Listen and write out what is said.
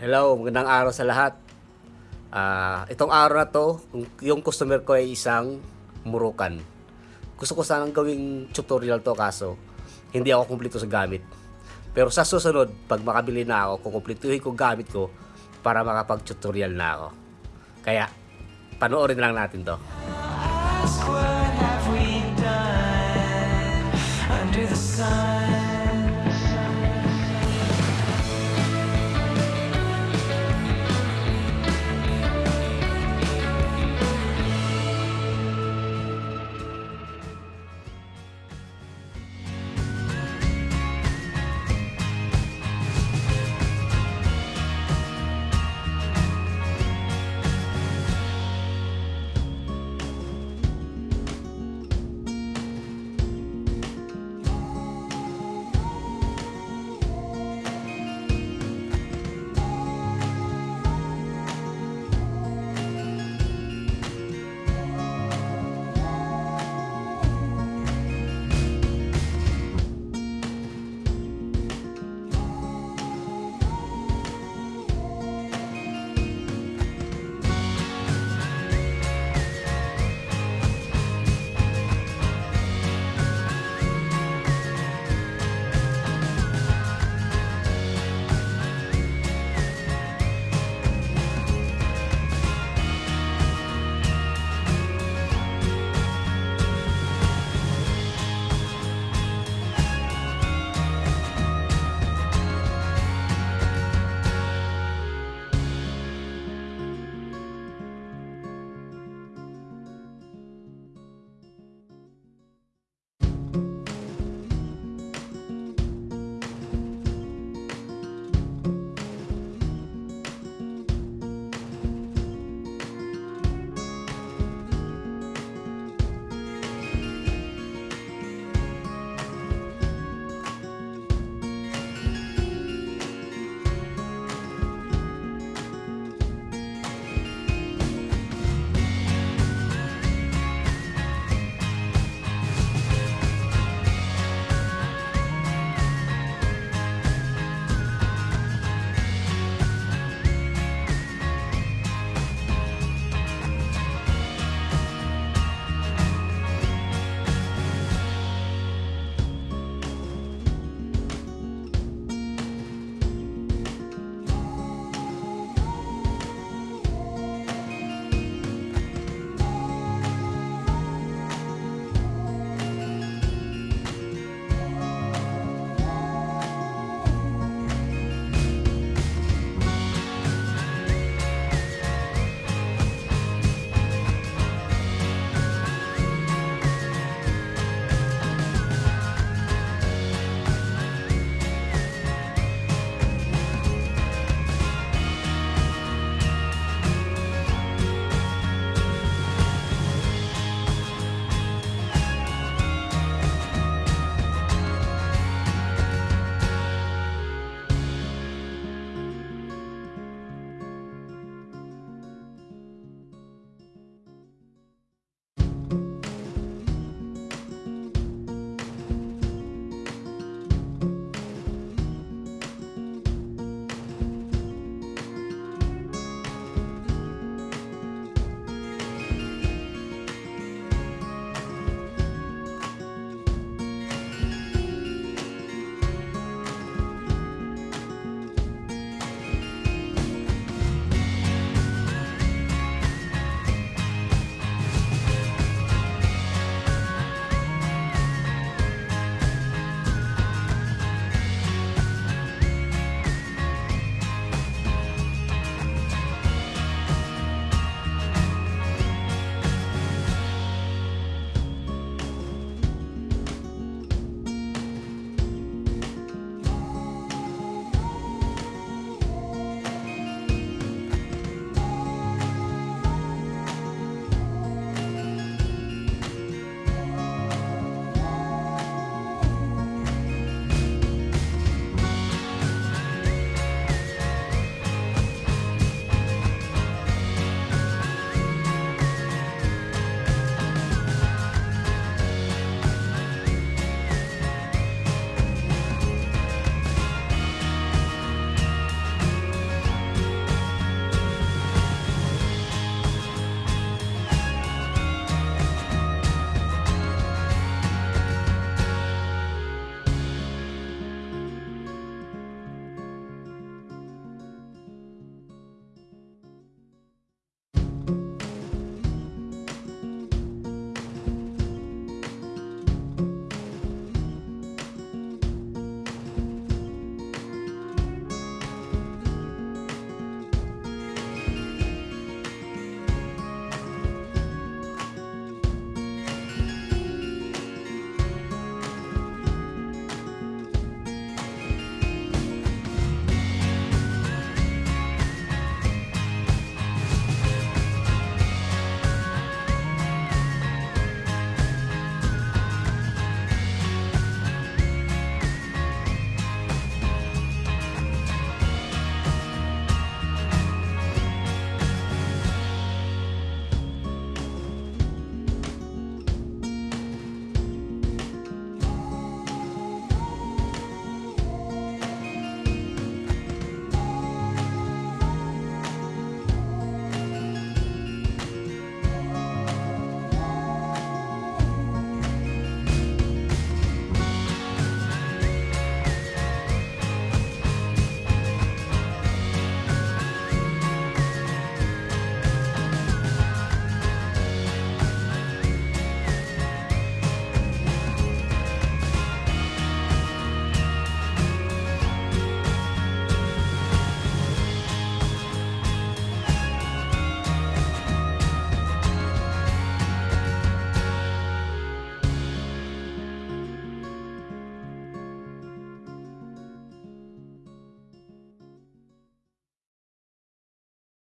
Hello, magandang araw sa lahat. Ah, itong araw na to, yung customer ko ay isang murukan. Gusto ko sanang gawing tutorial to kaso hindi ako kumpleto sa gamit. Pero sa susunod, pag makabili na ako, kukumpletuhin ko gamit ko para makapag-tutorial na ako. Kaya, panoorin lang natin to.